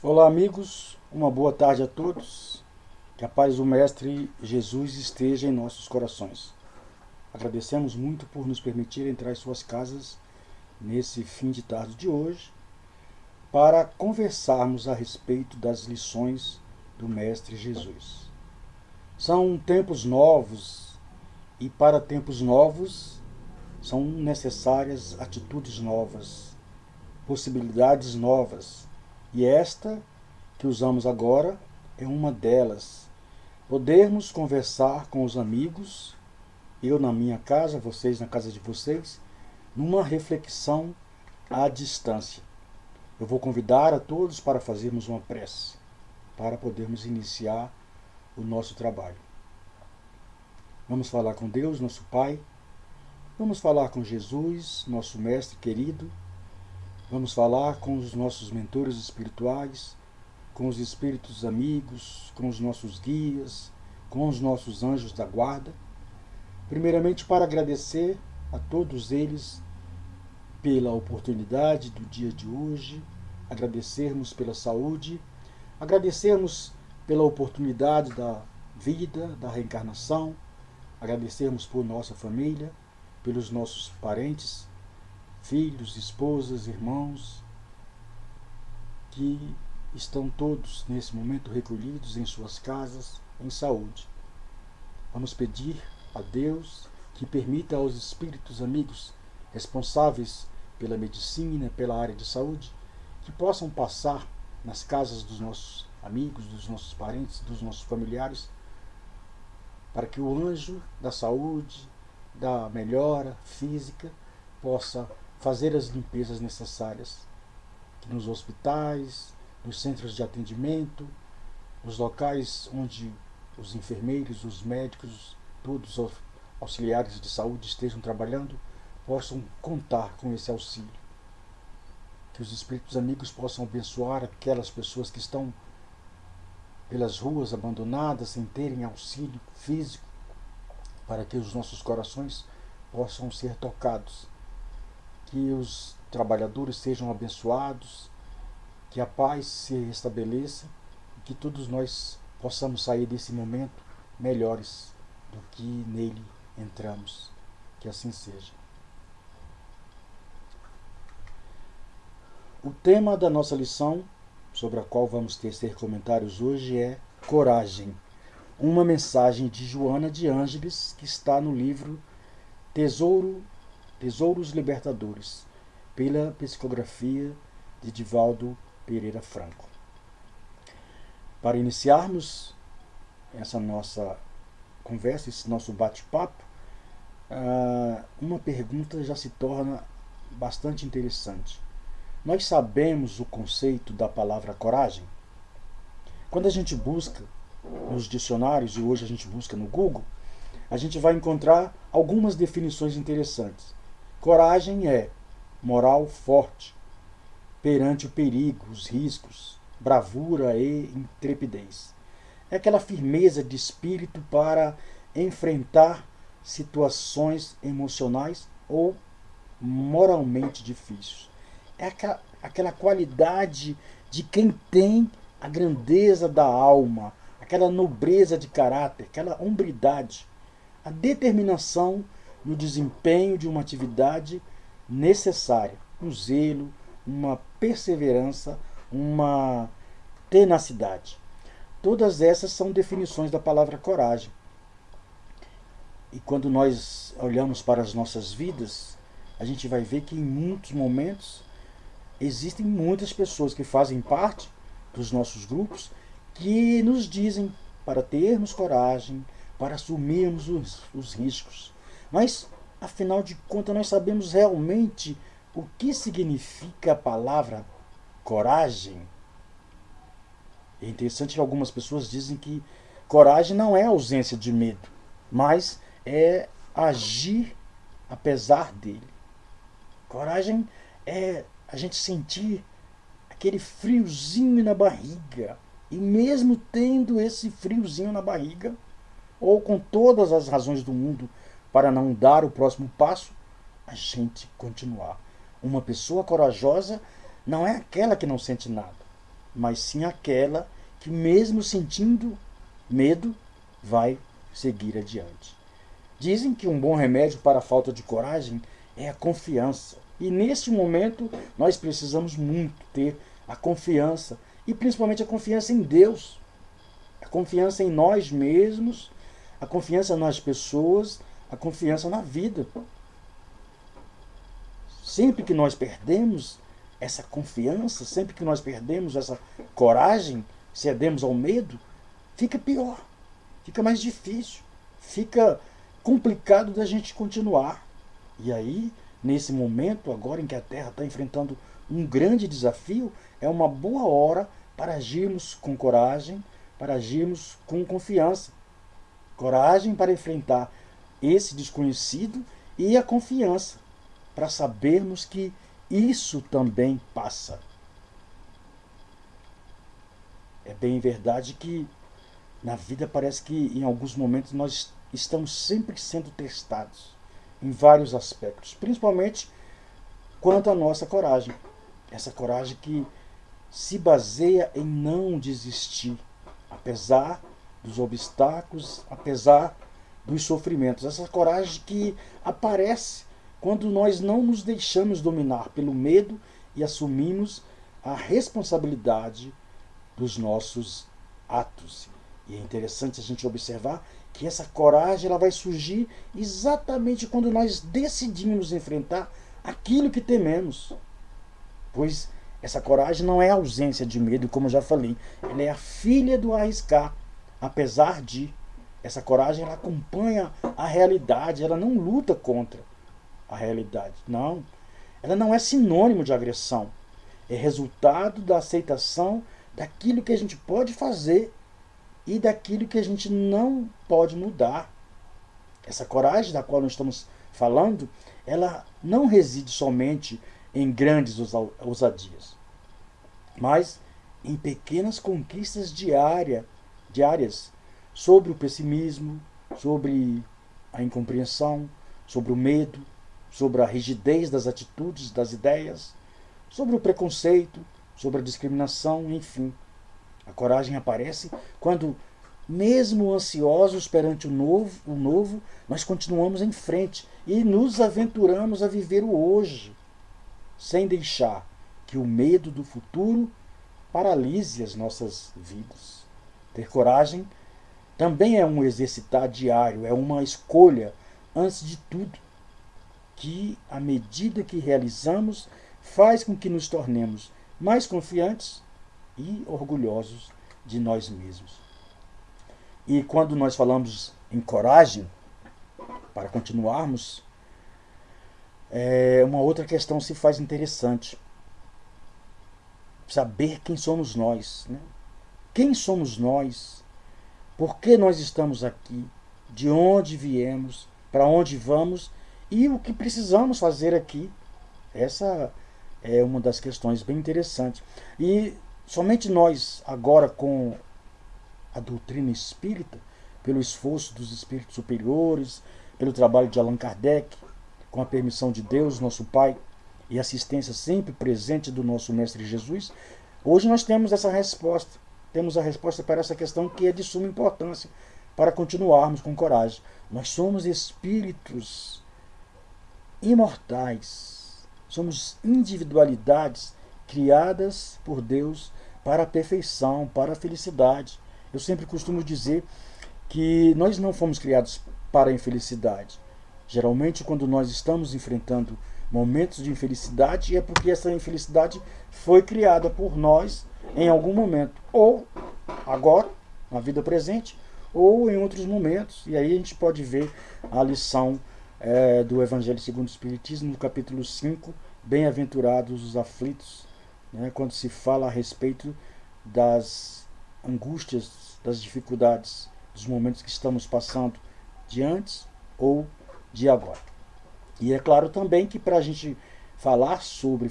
Olá, amigos. Uma boa tarde a todos. Que a paz do Mestre Jesus esteja em nossos corações. Agradecemos muito por nos permitir entrar em suas casas nesse fim de tarde de hoje para conversarmos a respeito das lições do Mestre Jesus. São tempos novos e para tempos novos são necessárias atitudes novas, possibilidades novas e esta que usamos agora é uma delas. Podermos conversar com os amigos, eu na minha casa, vocês na casa de vocês, numa reflexão à distância. Eu vou convidar a todos para fazermos uma prece, para podermos iniciar o nosso trabalho. Vamos falar com Deus, nosso Pai. Vamos falar com Jesus, nosso Mestre querido Vamos falar com os nossos mentores espirituais, com os espíritos amigos, com os nossos guias, com os nossos anjos da guarda. Primeiramente, para agradecer a todos eles pela oportunidade do dia de hoje, agradecermos pela saúde, agradecermos pela oportunidade da vida, da reencarnação, agradecermos por nossa família, pelos nossos parentes, filhos, esposas, irmãos, que estão todos nesse momento recolhidos em suas casas, em saúde. Vamos pedir a Deus que permita aos espíritos amigos responsáveis pela medicina, pela área de saúde, que possam passar nas casas dos nossos amigos, dos nossos parentes, dos nossos familiares, para que o anjo da saúde, da melhora física, possa fazer as limpezas necessárias nos hospitais, nos centros de atendimento, nos locais onde os enfermeiros, os médicos, todos os auxiliares de saúde estejam trabalhando, possam contar com esse auxílio. Que os espíritos amigos possam abençoar aquelas pessoas que estão pelas ruas abandonadas, sem terem auxílio físico, para que os nossos corações possam ser tocados que os trabalhadores sejam abençoados, que a paz se restabeleça e que todos nós possamos sair desse momento melhores do que nele entramos. Que assim seja. O tema da nossa lição, sobre a qual vamos tecer comentários hoje, é Coragem. Uma mensagem de Joana de Ângeles, que está no livro Tesouro Tesouros Libertadores, pela psicografia de Divaldo Pereira Franco. Para iniciarmos essa nossa conversa, esse nosso bate-papo, ah, uma pergunta já se torna bastante interessante. Nós sabemos o conceito da palavra coragem? Quando a gente busca nos dicionários, e hoje a gente busca no Google, a gente vai encontrar algumas definições interessantes. Coragem é moral forte perante o perigo, os riscos, bravura e intrepidez. É aquela firmeza de espírito para enfrentar situações emocionais ou moralmente difíceis. É aquela, aquela qualidade de quem tem a grandeza da alma, aquela nobreza de caráter, aquela hombridade, a determinação no desempenho de uma atividade necessária, um zelo, uma perseverança, uma tenacidade. Todas essas são definições da palavra coragem. E quando nós olhamos para as nossas vidas, a gente vai ver que em muitos momentos existem muitas pessoas que fazem parte dos nossos grupos que nos dizem para termos coragem, para assumirmos os, os riscos. Mas, afinal de contas, nós sabemos realmente o que significa a palavra coragem. É interessante que algumas pessoas dizem que coragem não é ausência de medo, mas é agir apesar dele. Coragem é a gente sentir aquele friozinho na barriga. E mesmo tendo esse friozinho na barriga, ou com todas as razões do mundo para não dar o próximo passo, a gente continuar. Uma pessoa corajosa não é aquela que não sente nada, mas sim aquela que, mesmo sentindo medo, vai seguir adiante. Dizem que um bom remédio para a falta de coragem é a confiança. E nesse momento nós precisamos muito ter a confiança e principalmente a confiança em Deus, a confiança em nós mesmos, a confiança nas pessoas, a confiança na vida. Sempre que nós perdemos essa confiança, sempre que nós perdemos essa coragem, cedemos ao medo, fica pior, fica mais difícil, fica complicado da gente continuar. E aí, nesse momento, agora em que a Terra está enfrentando um grande desafio, é uma boa hora para agirmos com coragem, para agirmos com confiança. Coragem para enfrentar esse desconhecido e a confiança para sabermos que isso também passa. É bem verdade que na vida parece que em alguns momentos nós estamos sempre sendo testados em vários aspectos, principalmente quanto à nossa coragem. Essa coragem que se baseia em não desistir, apesar dos obstáculos, apesar dos sofrimentos. Essa coragem que aparece quando nós não nos deixamos dominar pelo medo e assumimos a responsabilidade dos nossos atos. E é interessante a gente observar que essa coragem ela vai surgir exatamente quando nós decidimos enfrentar aquilo que tememos. Pois essa coragem não é ausência de medo, como já falei, ela é a filha do arriscar, apesar de essa coragem ela acompanha a realidade, ela não luta contra a realidade. Não. Ela não é sinônimo de agressão. É resultado da aceitação daquilo que a gente pode fazer e daquilo que a gente não pode mudar. Essa coragem da qual nós estamos falando, ela não reside somente em grandes ousadias, mas em pequenas conquistas diária, diárias sobre o pessimismo, sobre a incompreensão, sobre o medo, sobre a rigidez das atitudes, das ideias, sobre o preconceito, sobre a discriminação, enfim. A coragem aparece quando, mesmo ansiosos perante o novo, o novo, nós continuamos em frente e nos aventuramos a viver o hoje, sem deixar que o medo do futuro paralise as nossas vidas. Ter coragem também é um exercitar diário, é uma escolha, antes de tudo que, à medida que realizamos, faz com que nos tornemos mais confiantes e orgulhosos de nós mesmos. E quando nós falamos em coragem, para continuarmos, é, uma outra questão se faz interessante. Saber quem somos nós. Né? Quem somos nós? Por que nós estamos aqui? De onde viemos? Para onde vamos? e o que precisamos fazer aqui. Essa é uma das questões bem interessantes. E somente nós, agora com a doutrina espírita, pelo esforço dos espíritos superiores, pelo trabalho de Allan Kardec, com a permissão de Deus, nosso Pai, e assistência sempre presente do nosso Mestre Jesus, hoje nós temos essa resposta. Temos a resposta para essa questão que é de suma importância para continuarmos com coragem. Nós somos espíritos imortais. Somos individualidades criadas por Deus para a perfeição, para a felicidade. Eu sempre costumo dizer que nós não fomos criados para a infelicidade. Geralmente, quando nós estamos enfrentando momentos de infelicidade, é porque essa infelicidade foi criada por nós em algum momento, ou agora, na vida presente, ou em outros momentos. E aí a gente pode ver a lição é, do Evangelho segundo o Espiritismo, no capítulo 5, Bem-aventurados os aflitos, né, quando se fala a respeito das angústias, das dificuldades, dos momentos que estamos passando de antes ou de agora. E é claro também que para a gente falar sobre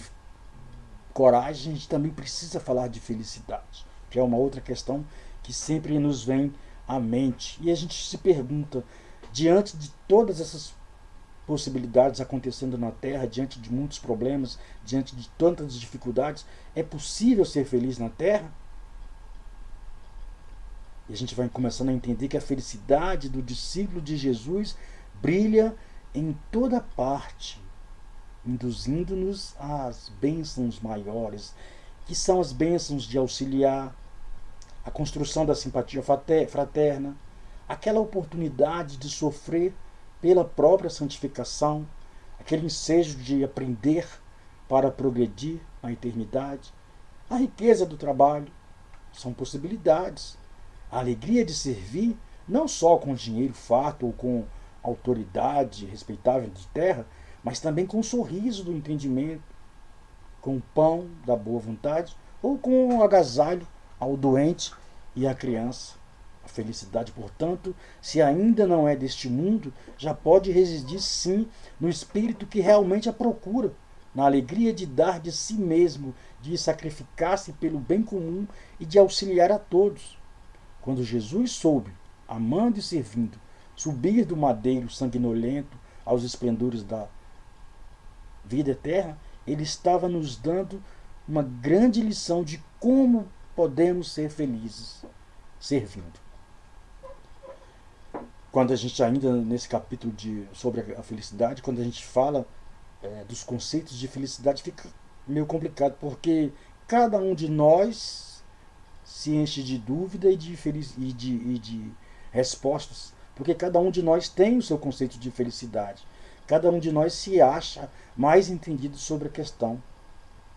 coragem, a gente também precisa falar de felicidade, que é uma outra questão que sempre nos vem à mente. E a gente se pergunta, diante de todas essas possibilidades acontecendo na Terra, diante de muitos problemas, diante de tantas dificuldades, é possível ser feliz na Terra? E a gente vai começando a entender que a felicidade do discípulo de Jesus brilha em toda parte, induzindo-nos às bênçãos maiores, que são as bênçãos de auxiliar, a construção da simpatia fraterna, aquela oportunidade de sofrer pela própria santificação, aquele ensejo de aprender para progredir na eternidade, a riqueza do trabalho, são possibilidades. A alegria de servir, não só com dinheiro fato ou com autoridade respeitável de terra, mas também com o sorriso do entendimento, com o pão da boa vontade ou com o agasalho ao doente e à criança. A felicidade, portanto, se ainda não é deste mundo, já pode residir sim no espírito que realmente a procura, na alegria de dar de si mesmo, de sacrificar-se pelo bem comum e de auxiliar a todos. Quando Jesus soube, amando e servindo, subir do madeiro sanguinolento aos esplendores da vida eterna, ele estava nos dando uma grande lição de como podemos ser felizes servindo. Quando a gente ainda nesse capítulo de, sobre a felicidade, quando a gente fala é, dos conceitos de felicidade, fica meio complicado, porque cada um de nós se enche de dúvida e de, feliz, e de, e de respostas, porque cada um de nós tem o seu conceito de felicidade. Cada um de nós se acha mais entendido sobre a questão.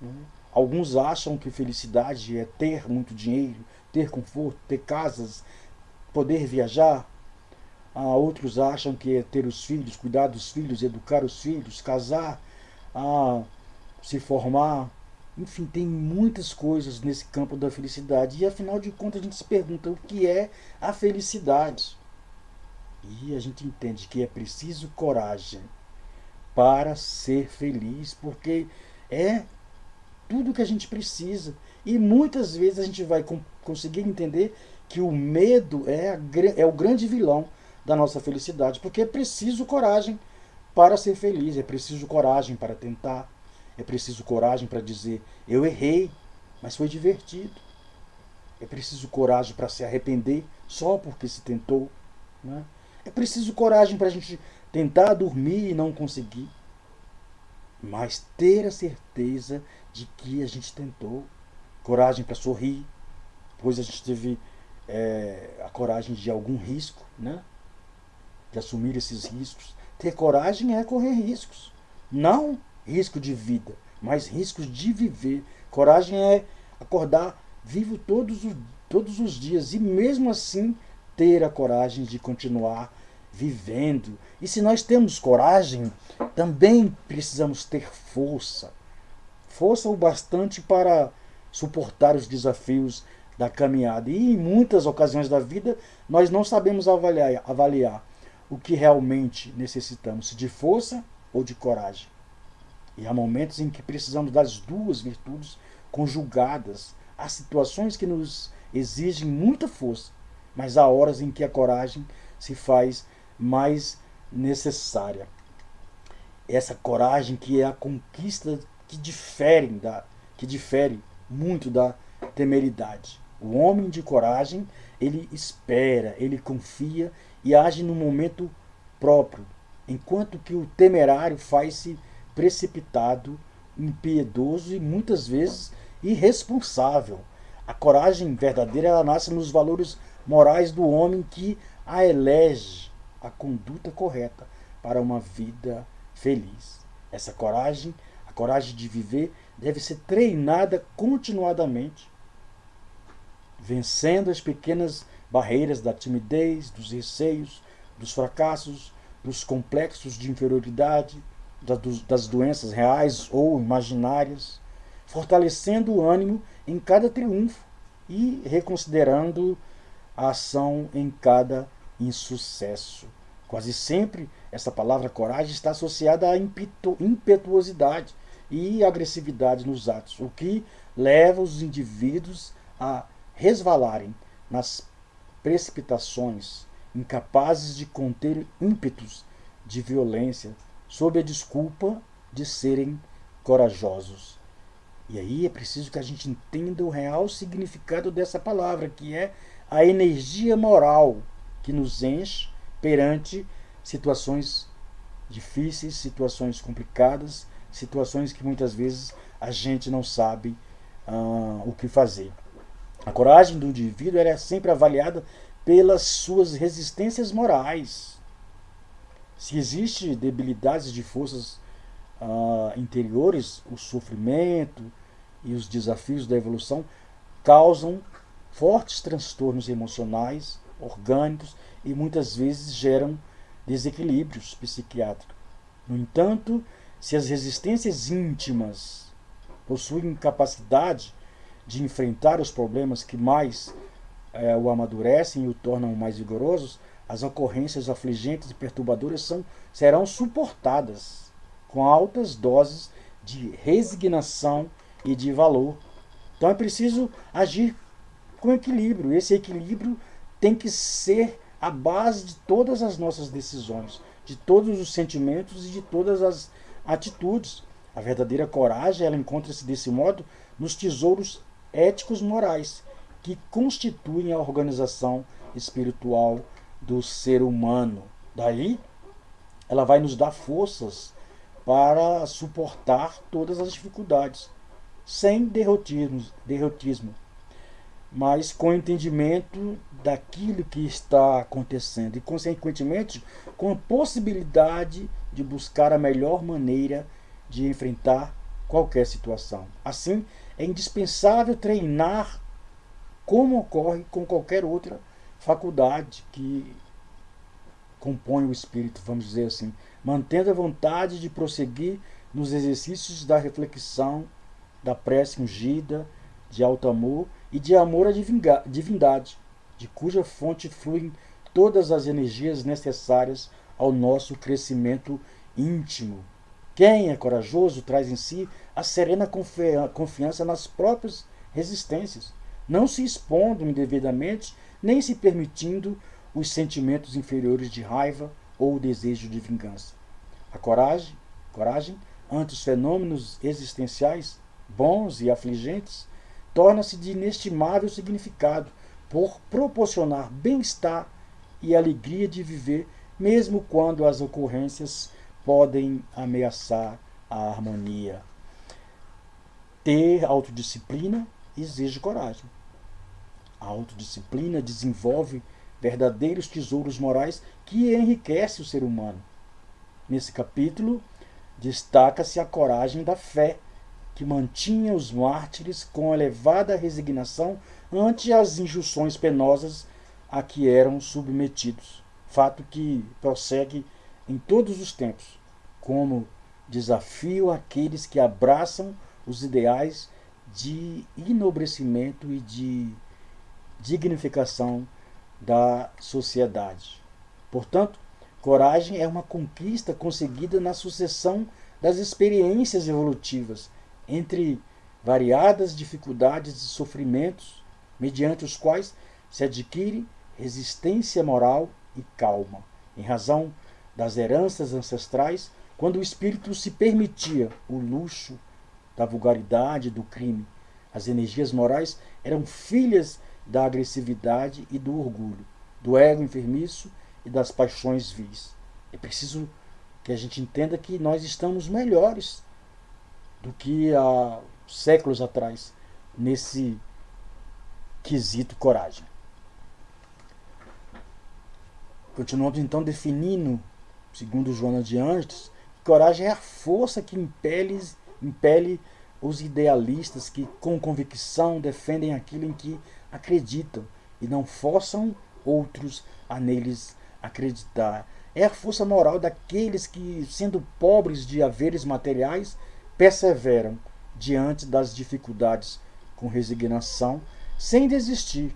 Né? Alguns acham que felicidade é ter muito dinheiro, ter conforto, ter casas, poder viajar, ah, outros acham que é ter os filhos, cuidar dos filhos, educar os filhos, casar, ah, se formar. Enfim, tem muitas coisas nesse campo da felicidade. E afinal de contas a gente se pergunta o que é a felicidade. E a gente entende que é preciso coragem para ser feliz, porque é tudo que a gente precisa. E muitas vezes a gente vai conseguir entender que o medo é, a, é o grande vilão da nossa felicidade, porque é preciso coragem para ser feliz, é preciso coragem para tentar, é preciso coragem para dizer eu errei, mas foi divertido. É preciso coragem para se arrepender só porque se tentou. Né? É preciso coragem para a gente tentar dormir e não conseguir. Mas ter a certeza de que a gente tentou. Coragem para sorrir, pois a gente teve é, a coragem de algum risco, né? de assumir esses riscos. Ter coragem é correr riscos. Não risco de vida, mas riscos de viver. Coragem é acordar vivo todos os, todos os dias e mesmo assim ter a coragem de continuar vivendo. E se nós temos coragem, também precisamos ter força. Força o bastante para suportar os desafios da caminhada. E em muitas ocasiões da vida nós não sabemos avaliar, avaliar o que realmente necessitamos, de força ou de coragem. E há momentos em que precisamos das duas virtudes conjugadas. Há situações que nos exigem muita força, mas há horas em que a coragem se faz mais necessária. Essa coragem que é a conquista que difere, da, que difere muito da temeridade. O homem de coragem, ele espera, ele confia e age no momento próprio, enquanto que o temerário faz-se precipitado, impiedoso e muitas vezes irresponsável. A coragem verdadeira nasce nos valores morais do homem que a elege a conduta correta para uma vida feliz. Essa coragem, a coragem de viver, deve ser treinada continuadamente, vencendo as pequenas barreiras da timidez, dos receios, dos fracassos, dos complexos de inferioridade, das doenças reais ou imaginárias, fortalecendo o ânimo em cada triunfo e reconsiderando a ação em cada insucesso. Quase sempre essa palavra coragem está associada à impetuosidade e agressividade nos atos, o que leva os indivíduos a resvalarem nas precipitações, incapazes de conter ímpetos de violência sob a desculpa de serem corajosos. E aí é preciso que a gente entenda o real significado dessa palavra, que é a energia moral que nos enche perante situações difíceis, situações complicadas, situações que muitas vezes a gente não sabe uh, o que fazer. A coragem do indivíduo é sempre avaliada pelas suas resistências morais. Se existe debilidades de forças uh, interiores, o sofrimento e os desafios da evolução causam fortes transtornos emocionais, orgânicos e muitas vezes geram desequilíbrios psiquiátricos. No entanto, se as resistências íntimas possuem capacidade de enfrentar os problemas que mais é, o amadurecem e o tornam mais vigorosos, as ocorrências afligentes e perturbadoras são, serão suportadas com altas doses de resignação e de valor. Então é preciso agir com equilíbrio. Esse equilíbrio tem que ser a base de todas as nossas decisões, de todos os sentimentos e de todas as atitudes. A verdadeira coragem, ela encontra-se desse modo nos tesouros éticos morais que constituem a organização espiritual do ser humano. Daí, ela vai nos dar forças para suportar todas as dificuldades, sem derrotismo, derrotismo mas com entendimento daquilo que está acontecendo e, consequentemente, com a possibilidade de buscar a melhor maneira de enfrentar qualquer situação. Assim, é indispensável treinar como ocorre com qualquer outra faculdade que compõe o espírito, vamos dizer assim, mantendo a vontade de prosseguir nos exercícios da reflexão, da prece ungida, de alto amor e de amor à divindade, de cuja fonte fluem todas as energias necessárias ao nosso crescimento íntimo. Quem é corajoso traz em si a serena confiança nas próprias resistências, não se expondo indevidamente, nem se permitindo os sentimentos inferiores de raiva ou desejo de vingança. A coragem, coragem ante os fenômenos existenciais, bons e afligentes, torna-se de inestimável significado por proporcionar bem-estar e alegria de viver, mesmo quando as ocorrências podem ameaçar a harmonia. Ter autodisciplina exige coragem. A autodisciplina desenvolve verdadeiros tesouros morais que enriquecem o ser humano. Nesse capítulo, destaca-se a coragem da fé, que mantinha os mártires com elevada resignação ante as injunções penosas a que eram submetidos. Fato que prossegue em todos os tempos, como desafio àqueles que abraçam os ideais de enobrecimento e de dignificação da sociedade. Portanto, coragem é uma conquista conseguida na sucessão das experiências evolutivas entre variadas dificuldades e sofrimentos, mediante os quais se adquire resistência moral e calma, em razão das heranças ancestrais, quando o espírito se permitia o luxo da vulgaridade do crime. As energias morais eram filhas da agressividade e do orgulho, do ego enfermiço e das paixões vis. É preciso que a gente entenda que nós estamos melhores do que há séculos atrás nesse quesito coragem. Continuamos então definindo, segundo Joana de Anjos, que coragem é a força que impele, impele os idealistas que com convicção defendem aquilo em que acreditam e não forçam outros a neles acreditar. É a força moral daqueles que, sendo pobres de haveres materiais, perseveram diante das dificuldades com resignação, sem desistir,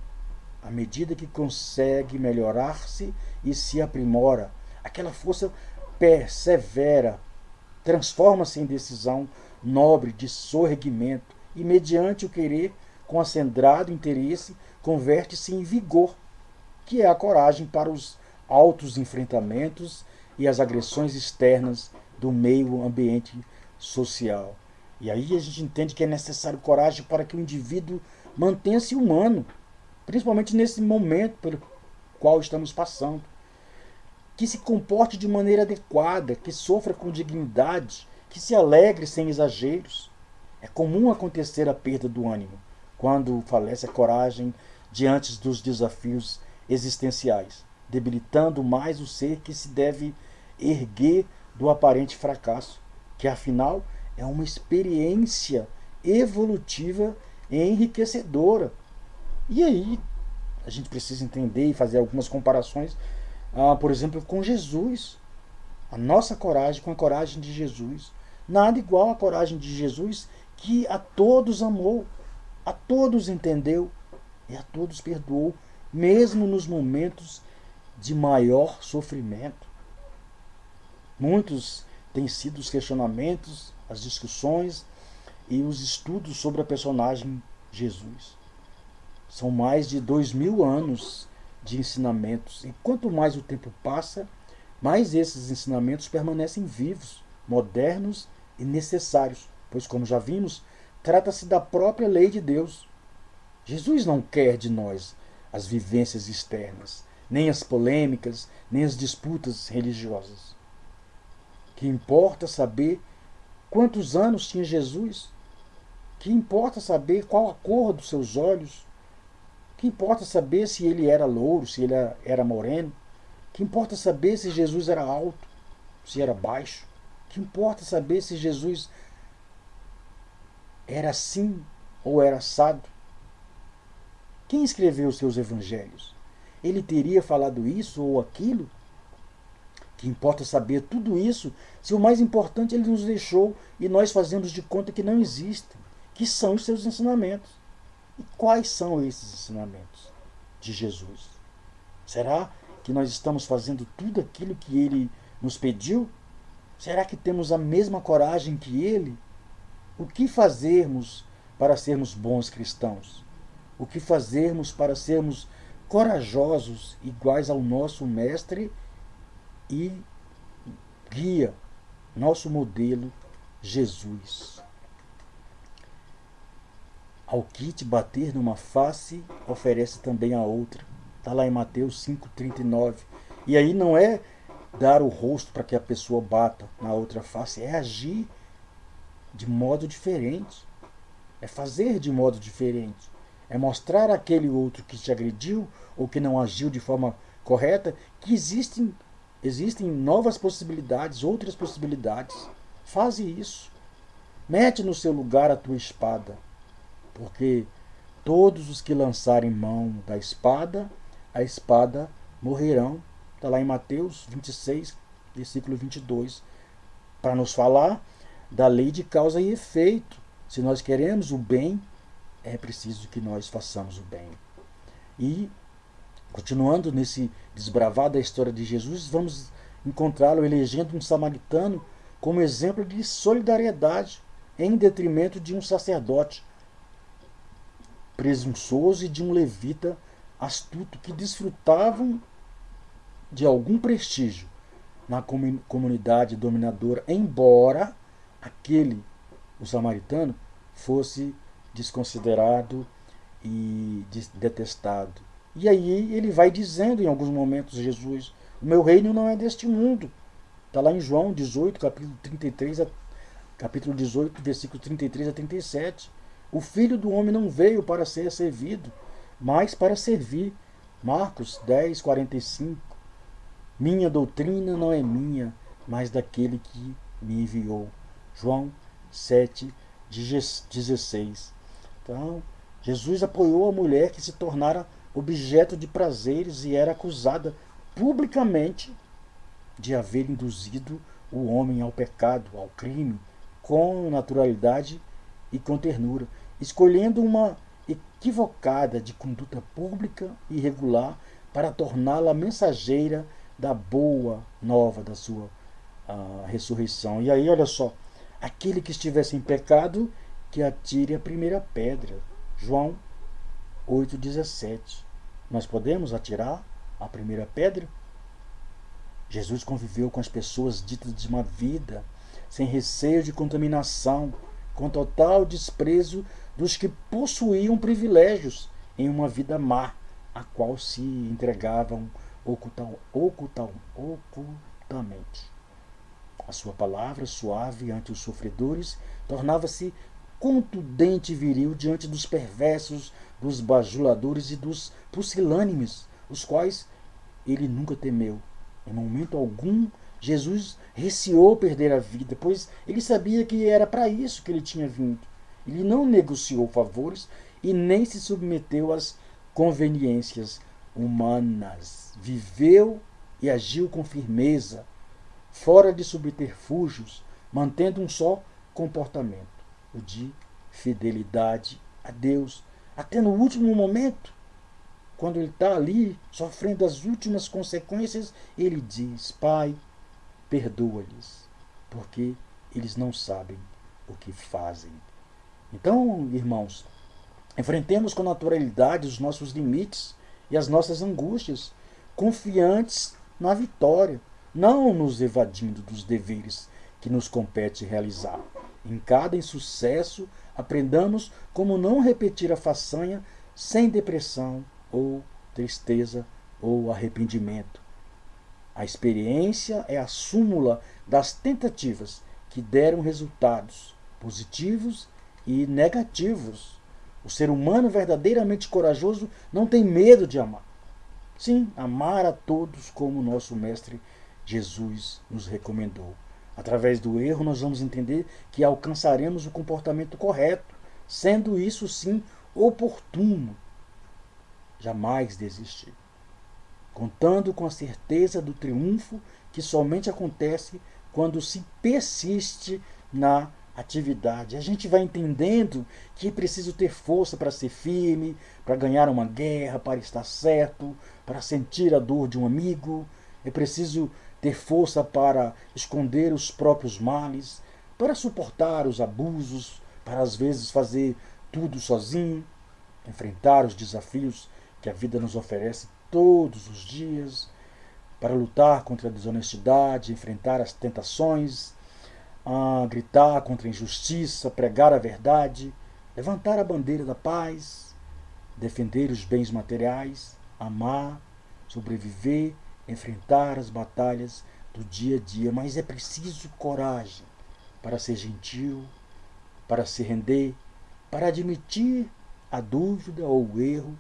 à medida que consegue melhorar-se e se aprimora. Aquela força persevera, transforma-se em decisão nobre de sorregimento e, mediante o querer com acendrado interesse, converte-se em vigor, que é a coragem para os altos enfrentamentos e as agressões externas do meio ambiente social. E aí a gente entende que é necessário coragem para que o indivíduo mantenha-se humano, principalmente nesse momento pelo qual estamos passando. Que se comporte de maneira adequada, que sofra com dignidade, que se alegre sem exageros. É comum acontecer a perda do ânimo quando falece a coragem diante dos desafios existenciais, debilitando mais o ser que se deve erguer do aparente fracasso, que afinal é uma experiência evolutiva e enriquecedora. E aí a gente precisa entender e fazer algumas comparações, ah, por exemplo, com Jesus. A nossa coragem com a coragem de Jesus. Nada igual à coragem de Jesus, que a todos amou, a todos entendeu e a todos perdoou, mesmo nos momentos de maior sofrimento. Muitos têm sido os questionamentos, as discussões e os estudos sobre a personagem Jesus. São mais de dois mil anos de ensinamentos, e quanto mais o tempo passa, mais esses ensinamentos permanecem vivos, modernos e necessários, pois, como já vimos, trata-se da própria lei de Deus. Jesus não quer de nós as vivências externas, nem as polêmicas, nem as disputas religiosas. Que importa saber quantos anos tinha Jesus? Que importa saber qual a cor dos seus olhos? Que importa saber se ele era louro, se ele era moreno? Que importa saber se Jesus era alto, se era baixo? Que importa saber se Jesus era assim ou era assado? Quem escreveu os seus evangelhos? Ele teria falado isso ou aquilo? Que importa saber tudo isso se o mais importante ele nos deixou e nós fazemos de conta que não existem, que são os seus ensinamentos. E quais são esses ensinamentos de Jesus? Será que nós estamos fazendo tudo aquilo que ele nos pediu? Será que temos a mesma coragem que ele? O que fazermos para sermos bons cristãos? O que fazermos para sermos corajosos iguais ao nosso mestre e guia, nosso modelo, Jesus? Ao que te bater numa face, oferece também a outra. Está lá em Mateus 5,39. E aí não é dar o rosto para que a pessoa bata na outra face, é agir de modo diferente. É fazer de modo diferente. É mostrar àquele outro que te agrediu ou que não agiu de forma correta que existem, existem novas possibilidades, outras possibilidades. Faze isso. Mete no seu lugar a tua espada, porque todos os que lançarem mão da espada, a espada morrerão. Está lá em Mateus 26, versículo 22, para nos falar da lei de causa e efeito. Se nós queremos o bem, é preciso que nós façamos o bem. E, continuando nesse desbravar da história de Jesus, vamos encontrá-lo elegendo um samaritano como exemplo de solidariedade em detrimento de um sacerdote presunçoso e de um levita astuto que desfrutavam de algum prestígio na comunidade dominadora, embora aquele, o samaritano, fosse desconsiderado e detestado. E aí ele vai dizendo em alguns momentos, Jesus, o meu reino não é deste mundo. Está lá em João 18, capítulo 33, a, capítulo 18, versículo 33 a 37. O filho do homem não veio para ser servido, mas para servir. Marcos 10, 45. Minha doutrina não é minha, mas daquele que me enviou. João 7, 16. Então, Jesus apoiou a mulher que se tornara objeto de prazeres e era acusada publicamente de haver induzido o homem ao pecado, ao crime, com naturalidade e com ternura, escolhendo uma equivocada de conduta pública e regular para torná-la mensageira da boa nova da sua uh, ressurreição. E aí, olha só, Aquele que estivesse em pecado, que atire a primeira pedra. João 8,17. Nós podemos atirar a primeira pedra? Jesus conviveu com as pessoas ditas de uma vida, sem receio de contaminação, com total desprezo dos que possuíam privilégios em uma vida má, a qual se entregavam ocultam, ocultam, ocultamente. A sua palavra suave ante os sofredores tornava-se contundente e viril diante dos perversos, dos bajuladores e dos pusilânimes, os quais ele nunca temeu. Em momento algum, Jesus receou perder a vida, pois ele sabia que era para isso que ele tinha vindo. Ele não negociou favores e nem se submeteu às conveniências humanas. Viveu e agiu com firmeza, fora de subterfúgios, mantendo um só comportamento, de fidelidade a Deus, até no último momento. Quando ele está ali sofrendo as últimas consequências, ele diz: Pai, perdoa-lhes, porque eles não sabem o que fazem. Então, irmãos, enfrentemos com naturalidade os nossos limites e as nossas angústias, confiantes na vitória, não nos evadindo dos deveres que nos compete realizar. Em cada insucesso, aprendamos como não repetir a façanha sem depressão ou tristeza ou arrependimento. A experiência é a súmula das tentativas que deram resultados positivos e negativos. O ser humano verdadeiramente corajoso não tem medo de amar. Sim, amar a todos como nosso Mestre Jesus nos recomendou. Através do erro, nós vamos entender que alcançaremos o comportamento correto, sendo isso sim oportuno. Jamais desistir. Contando com a certeza do triunfo que somente acontece quando se persiste na atividade. A gente vai entendendo que é preciso ter força para ser firme, para ganhar uma guerra, para estar certo, para sentir a dor de um amigo. É preciso ter força para esconder os próprios males, para suportar os abusos, para às vezes fazer tudo sozinho, enfrentar os desafios que a vida nos oferece todos os dias, para lutar contra a desonestidade, enfrentar as tentações, gritar contra a injustiça, pregar a verdade, levantar a bandeira da paz, defender os bens materiais, amar, sobreviver enfrentar as batalhas do dia a dia, mas é preciso coragem para ser gentil, para se render, para admitir a dúvida ou o erro.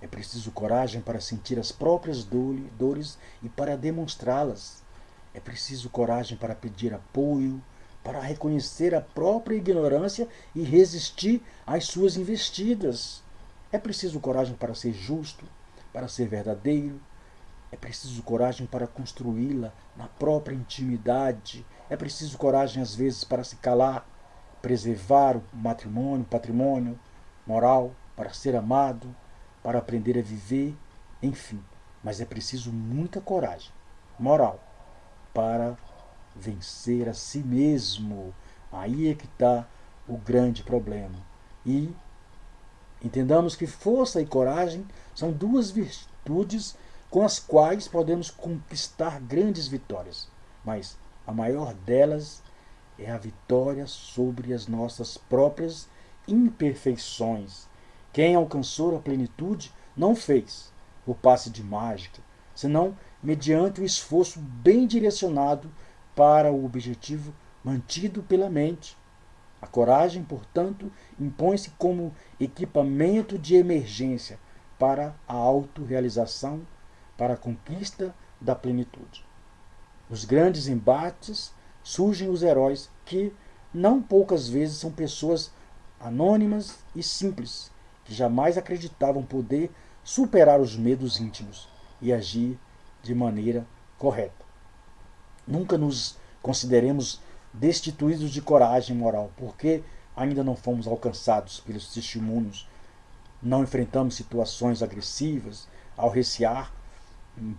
É preciso coragem para sentir as próprias dores e para demonstrá-las. É preciso coragem para pedir apoio, para reconhecer a própria ignorância e resistir às suas investidas. É preciso coragem para ser justo, para ser verdadeiro, é preciso coragem para construí-la na própria intimidade. É preciso coragem, às vezes, para se calar, preservar o matrimônio, patrimônio moral, para ser amado, para aprender a viver, enfim. Mas é preciso muita coragem moral para vencer a si mesmo. Aí é que está o grande problema. E entendamos que força e coragem são duas virtudes com as quais podemos conquistar grandes vitórias, mas a maior delas é a vitória sobre as nossas próprias imperfeições. Quem alcançou a plenitude não fez o passe de mágica, senão mediante o esforço bem direcionado para o objetivo mantido pela mente. A coragem, portanto, impõe-se como equipamento de emergência para a autorrealização para a conquista da plenitude. Nos grandes embates surgem os heróis que não poucas vezes são pessoas anônimas e simples, que jamais acreditavam poder superar os medos íntimos e agir de maneira correta. Nunca nos consideremos destituídos de coragem moral, porque ainda não fomos alcançados pelos testemunhos, não enfrentamos situações agressivas ao recear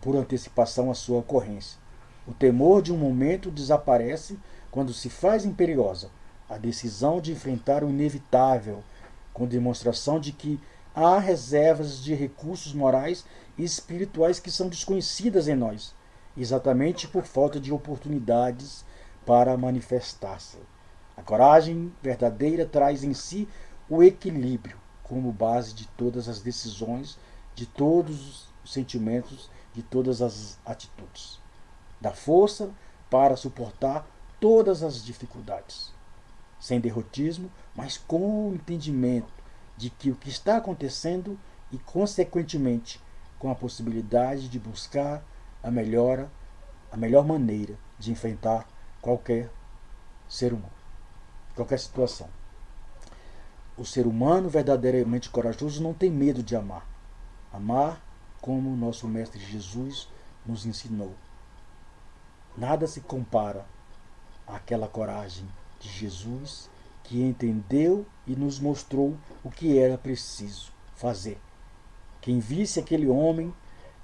por antecipação a sua ocorrência. O temor de um momento desaparece quando se faz imperiosa a decisão de enfrentar o inevitável, com demonstração de que há reservas de recursos morais e espirituais que são desconhecidas em nós exatamente por falta de oportunidades para manifestar-se. A coragem verdadeira traz em si o equilíbrio como base de todas as decisões, de todos os sentimentos, de todas as atitudes. Dá força para suportar todas as dificuldades, sem derrotismo, mas com o entendimento de que o que está acontecendo e, consequentemente, com a possibilidade de buscar a melhora, a melhor maneira de enfrentar qualquer ser humano, qualquer situação. O ser humano verdadeiramente corajoso não tem medo de amar. Amar como nosso Mestre Jesus nos ensinou. Nada se compara àquela coragem de Jesus que entendeu e nos mostrou o que era preciso fazer. Quem visse aquele homem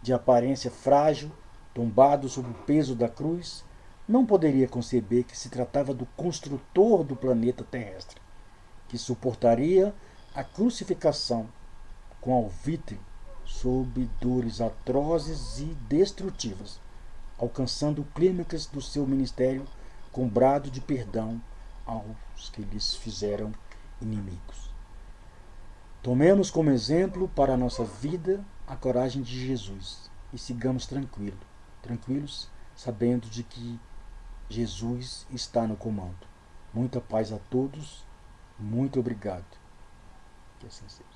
de aparência frágil, tombado sob o peso da cruz, não poderia conceber que se tratava do construtor do planeta terrestre, que suportaria a crucificação com alvitre sob dores atrozes e destrutivas, alcançando o clímax do seu ministério com brado de perdão aos que lhes fizeram inimigos. Tomemos como exemplo para a nossa vida a coragem de Jesus e sigamos tranquilo, tranquilos, sabendo de que Jesus está no comando. Muita paz a todos, muito obrigado. Que assim seja.